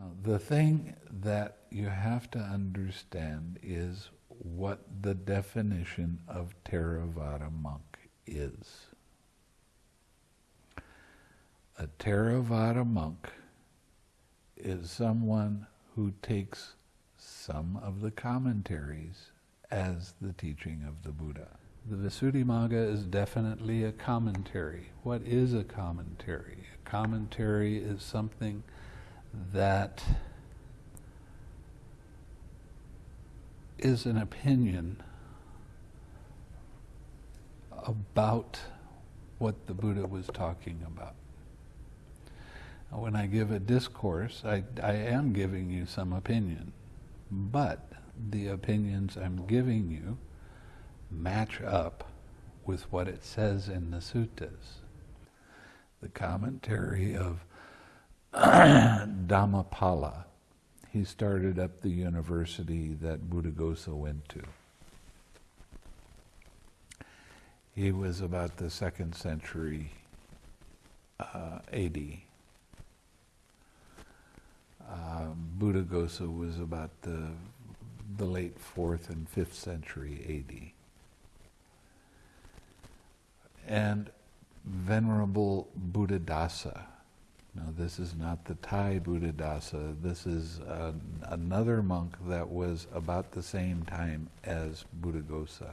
Now, the thing that you have to understand is what the definition of Theravada monk is. A Theravada monk is someone who takes some of the commentaries as the teaching of the Buddha. The Visuddhimagga is definitely a commentary. What is a commentary? A commentary is something that is an opinion about what the Buddha was talking about. When I give a discourse, I, I am giving you some opinion, but the opinions I'm giving you match up with what it says in the suttas. The commentary of Dhammapala. He started up the university that Buddhaghosa went to. He was about the second century uh, AD. Uh, Buddhaghosa was about the, the late fourth and fifth century AD. And Venerable Buddhadasa, now, this is not the Thai Buddhadasa. This is another monk that was about the same time as Buddhaghosa.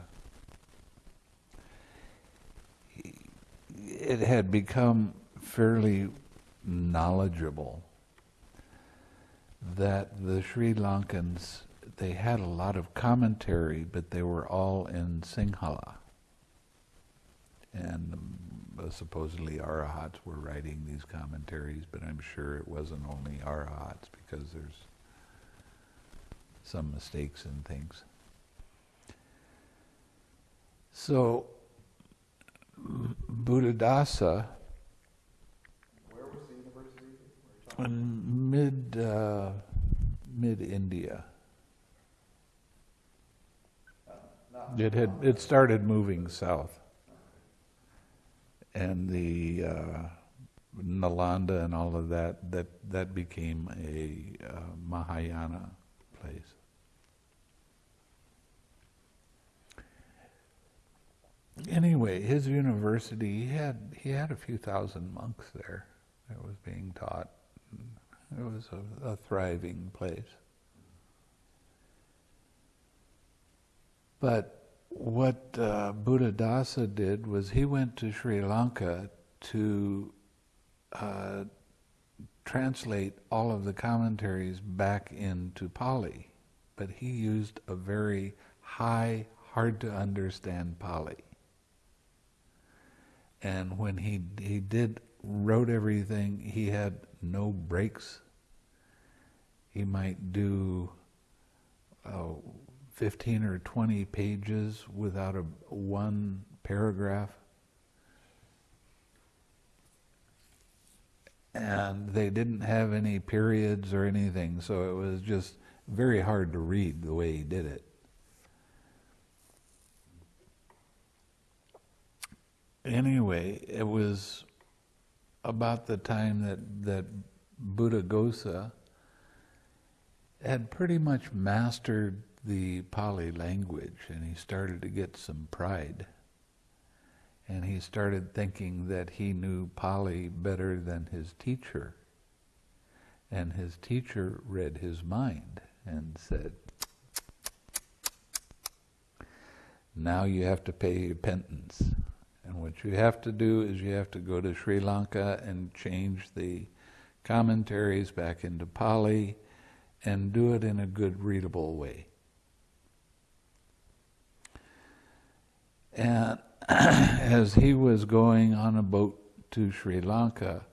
It had become fairly knowledgeable that the Sri Lankans, they had a lot of commentary, but they were all in Sinhala. And supposedly arahats were writing these commentaries, but I'm sure it wasn't only arahats because there's some mistakes and things. So, Buddhadasa. Where was the university? In mid uh, mid India. Uh, It had it started moving south and the uh, Nalanda and all of that, that, that became a uh, Mahayana place. Anyway, his university, he had, he had a few thousand monks there that was being taught. It was a, a thriving place. But what uh, Buddhadasa did was he went to Sri Lanka to uh, translate all of the commentaries back into Pali, but he used a very high, hard to understand Pali. And when he he did wrote everything, he had no breaks. He might do. Uh, 15 or 20 pages without a one paragraph. And they didn't have any periods or anything, so it was just very hard to read the way he did it. Anyway, it was about the time that, that Buddhaghosa had pretty much mastered the Pali language and he started to get some pride. And he started thinking that he knew Pali better than his teacher. And his teacher read his mind and said, now you have to pay penance. And what you have to do is you have to go to Sri Lanka and change the commentaries back into Pali and do it in a good readable way. And as he was going on a boat to Sri Lanka,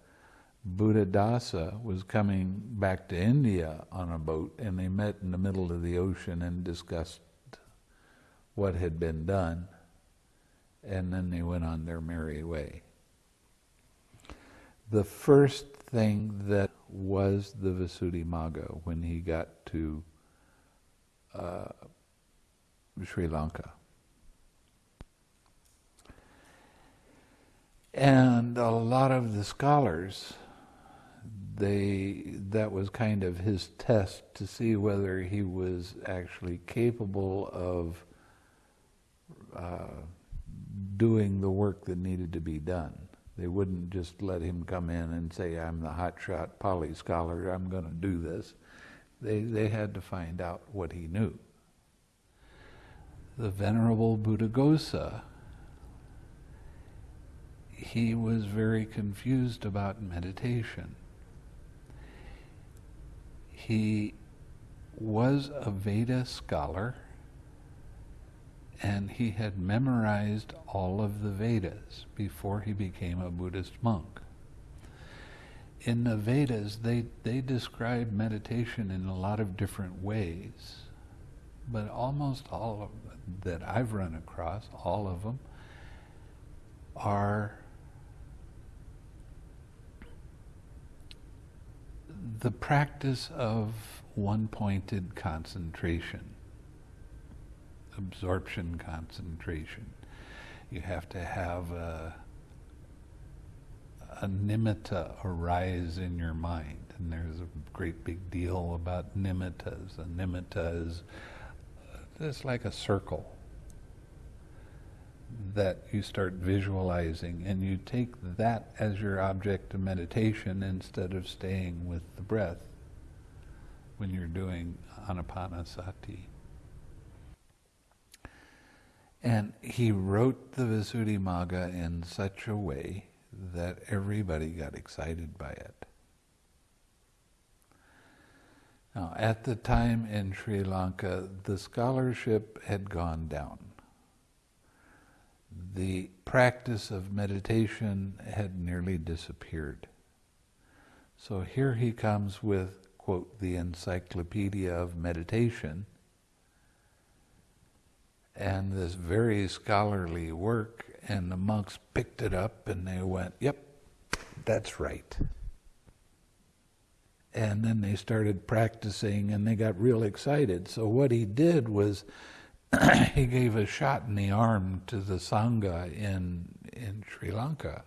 Buddhadasa was coming back to India on a boat, and they met in the middle of the ocean and discussed what had been done, and then they went on their merry way. The first thing that was the Visuddhimagga when he got to uh, Sri Lanka. And a lot of the scholars, they that was kind of his test to see whether he was actually capable of uh, doing the work that needed to be done. They wouldn't just let him come in and say, "I'm the hotshot Pali scholar. I'm going to do this." They they had to find out what he knew. The venerable Buddhaghosa he was very confused about meditation. He was a Veda scholar and he had memorized all of the Vedas before he became a Buddhist monk. In the Vedas, they, they describe meditation in a lot of different ways, but almost all of them that I've run across, all of them, are the practice of one-pointed concentration, absorption concentration. You have to have a, a nimitta arise in your mind, and there's a great big deal about nimittas. A nimitta is uh, it's like a circle that you start visualizing and you take that as your object of meditation instead of staying with the breath when you're doing anapanasati. And he wrote the Visuddhimagga in such a way that everybody got excited by it. Now, at the time in Sri Lanka, the scholarship had gone down the practice of meditation had nearly disappeared. So here he comes with, quote, the Encyclopedia of Meditation, and this very scholarly work, and the monks picked it up and they went, yep, that's right. And then they started practicing and they got real excited. So what he did was he gave a shot in the arm to the Sangha in, in Sri Lanka,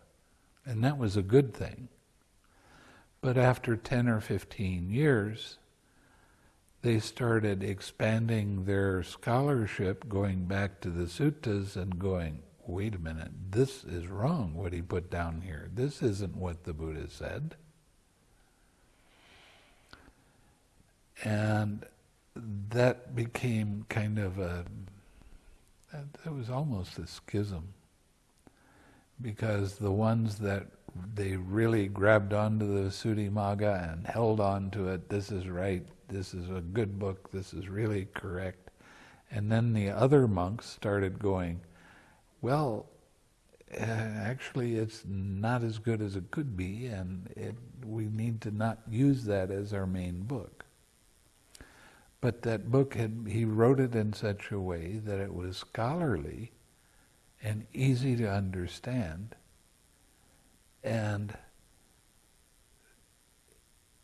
and that was a good thing. But after 10 or 15 years, they started expanding their scholarship, going back to the suttas and going, wait a minute, this is wrong what he put down here. This isn't what the Buddha said. And that became kind of a, that was almost a schism. Because the ones that they really grabbed onto the Visuddhimagga and held on to it, this is right, this is a good book, this is really correct. And then the other monks started going, well, uh, actually it's not as good as it could be, and it, we need to not use that as our main book. But that book had, he wrote it in such a way that it was scholarly and easy to understand. And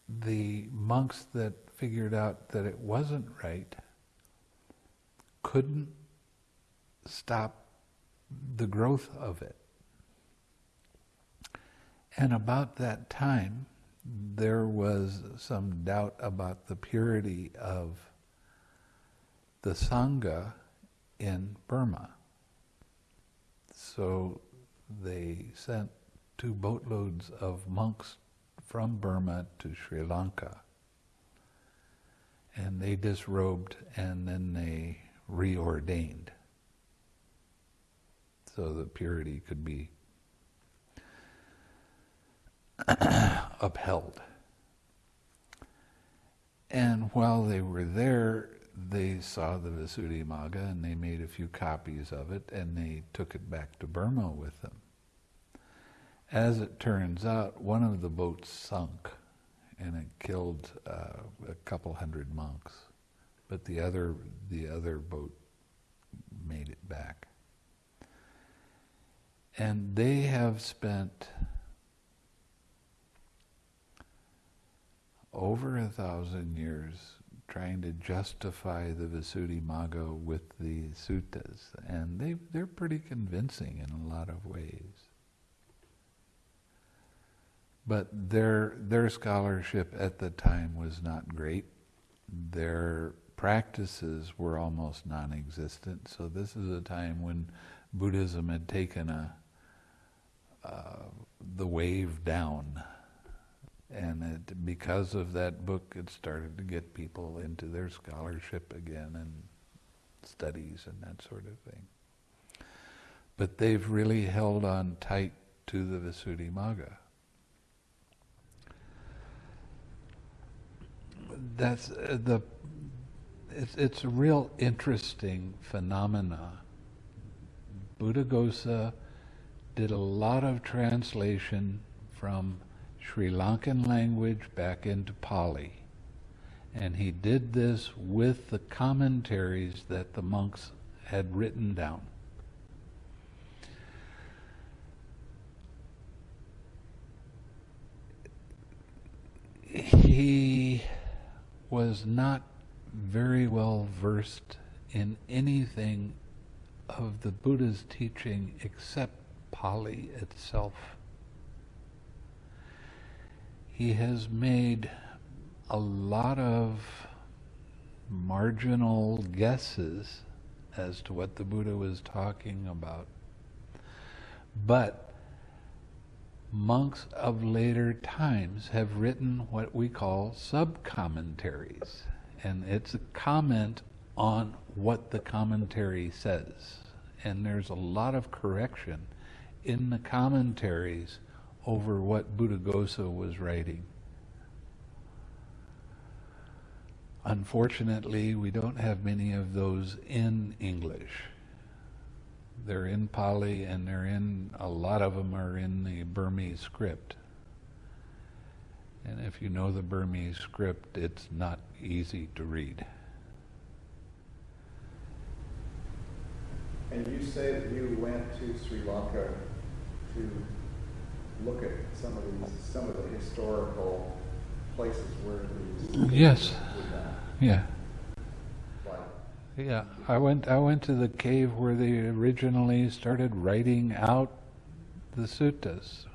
the monks that figured out that it wasn't right couldn't stop the growth of it. And about that time, there was some doubt about the purity of the Sangha in Burma. So they sent two boatloads of monks from Burma to Sri Lanka. And they disrobed and then they reordained so the purity could be upheld. And while they were there, they saw the Visuddhimagga and they made a few copies of it and they took it back to Burma with them. As it turns out, one of the boats sunk and it killed uh, a couple hundred monks, but the other, the other boat made it back. And they have spent over a thousand years trying to justify the Visuddhimagga with the suttas, and they they're pretty convincing in a lot of ways. But their their scholarship at the time was not great. Their practices were almost non-existent. So this is a time when Buddhism had taken a uh, the wave down and it, because of that book, it started to get people into their scholarship again and studies and that sort of thing. But they've really held on tight to the Visuddhimagga. That's uh, the. It's it's a real interesting phenomena. Buddhaghosa did a lot of translation from Sri Lankan language back into Pali. And he did this with the commentaries that the monks had written down. He was not very well versed in anything of the Buddha's teaching except Pali itself he has made a lot of marginal guesses as to what the Buddha was talking about. But monks of later times have written what we call sub-commentaries. And it's a comment on what the commentary says. And there's a lot of correction in the commentaries over what Buddhaghosa was writing. Unfortunately, we don't have many of those in English. They're in Pali and they're in, a lot of them are in the Burmese script. And if you know the Burmese script, it's not easy to read. And you say that you went to Sri Lanka to look at some of these, some of the historical places where these. Yes. Yeah. like, Yeah, I went. I went to the cave where they originally started writing out the suttas,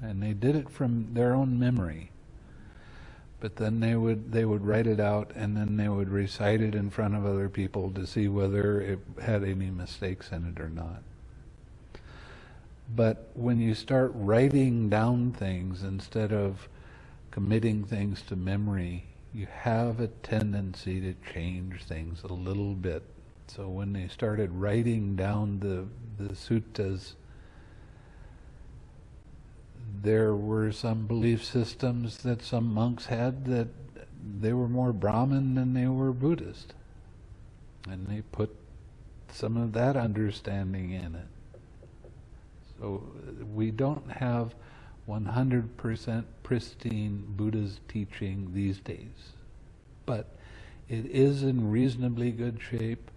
and they did it from their own memory. But then they would they would write it out, and then they would recite it in front of other people to see whether it had any mistakes in it or not. But when you start writing down things instead of committing things to memory, you have a tendency to change things a little bit. So when they started writing down the, the suttas, there were some belief systems that some monks had that they were more Brahmin than they were Buddhist. And they put some of that understanding in it. So uh, we don't have 100% pristine Buddha's teaching these days. But it is in reasonably good shape,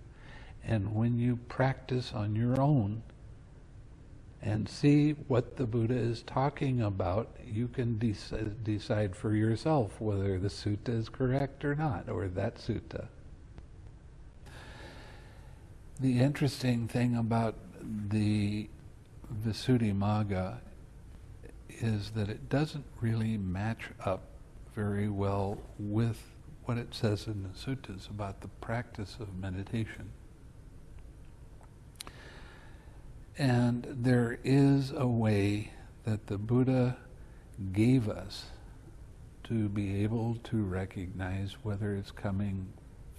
and when you practice on your own and see what the Buddha is talking about, you can dec- decide for yourself whether the sutta is correct or not, or that sutta. The interesting thing about the Visuddhimagga is that it doesn't really match up very well with what it says in the suttas about the practice of meditation. And there is a way that the Buddha gave us to be able to recognize whether it's coming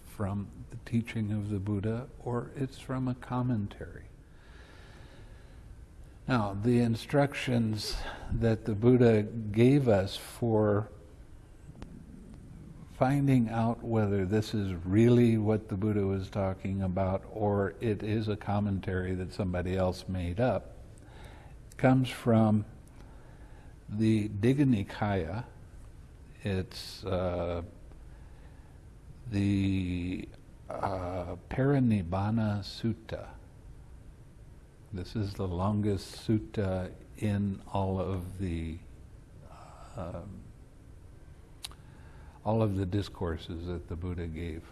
from the teaching of the Buddha or it's from a commentary. Now, the instructions that the Buddha gave us for finding out whether this is really what the Buddha was talking about or it is a commentary that somebody else made up comes from the Digha Nikaya. It's uh, the uh, Parinibbana Sutta. This is the longest sutta in all of the um, all of the discourses that the Buddha gave.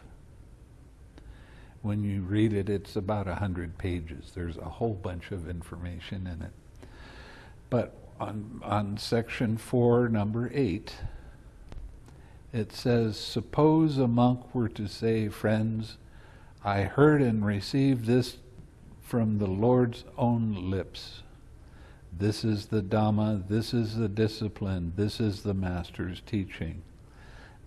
When you read it, it's about a hundred pages. There's a whole bunch of information in it. But on on section four, number eight, it says, Suppose a monk were to say, Friends, I heard and received this from the Lord's own lips. This is the Dhamma, this is the discipline, this is the Master's teaching.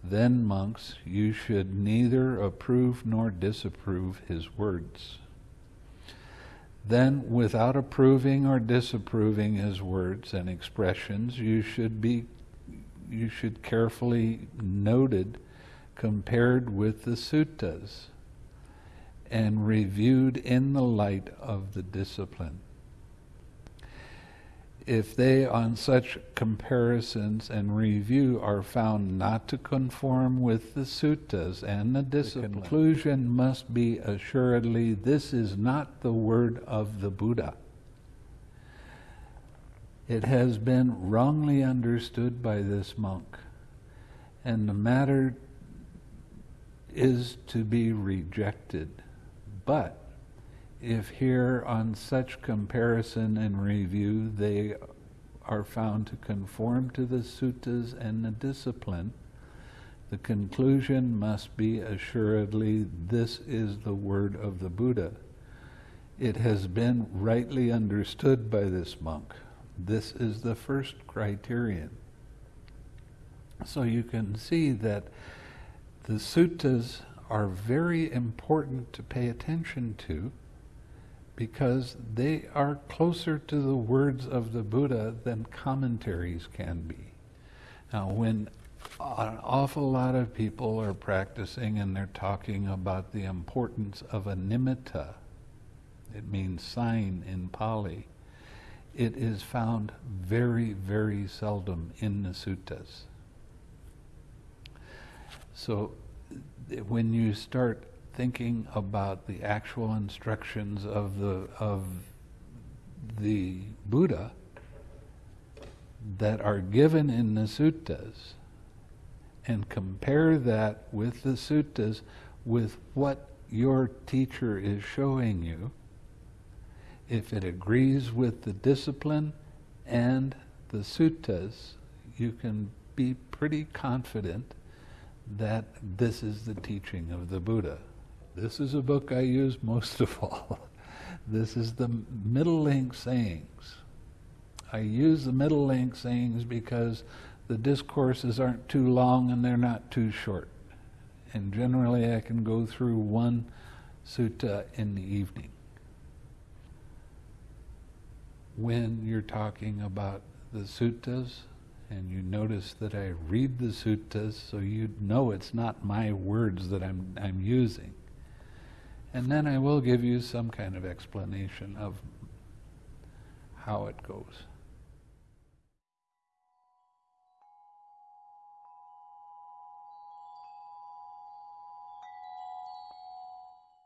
Then, monks, you should neither approve nor disapprove his words. Then, without approving or disapproving his words and expressions, you should be you should carefully noted compared with the suttas and reviewed in the light of the discipline. If they, on such comparisons and review, are found not to conform with the suttas and the discipline, the conclusion must be assuredly this is not the word of the Buddha. It has been wrongly understood by this monk, and the matter is to be rejected. But if here on such comparison and review they are found to conform to the suttas and the discipline, the conclusion must be assuredly this is the word of the Buddha. It has been rightly understood by this monk. This is the first criterion. So you can see that the suttas are very important to pay attention to because they are closer to the words of the Buddha than commentaries can be. Now, when an awful lot of people are practicing and they're talking about the importance of a nimitta, it means sign in Pali it is found very, very seldom in the suttas. So when you start thinking about the actual instructions of the of the Buddha that are given in the suttas and compare that with the suttas with what your teacher is showing you if it agrees with the discipline and the suttas, you can be pretty confident that this is the teaching of the Buddha. This is a book I use most of all. this is the middle length sayings. I use the middle length sayings because the discourses aren't too long and they're not too short. And generally I can go through one sutta in the evening when you're talking about the suttas and you notice that I read the suttas so you know it's not my words that I'm, I'm using. And then I will give you some kind of explanation of how it goes.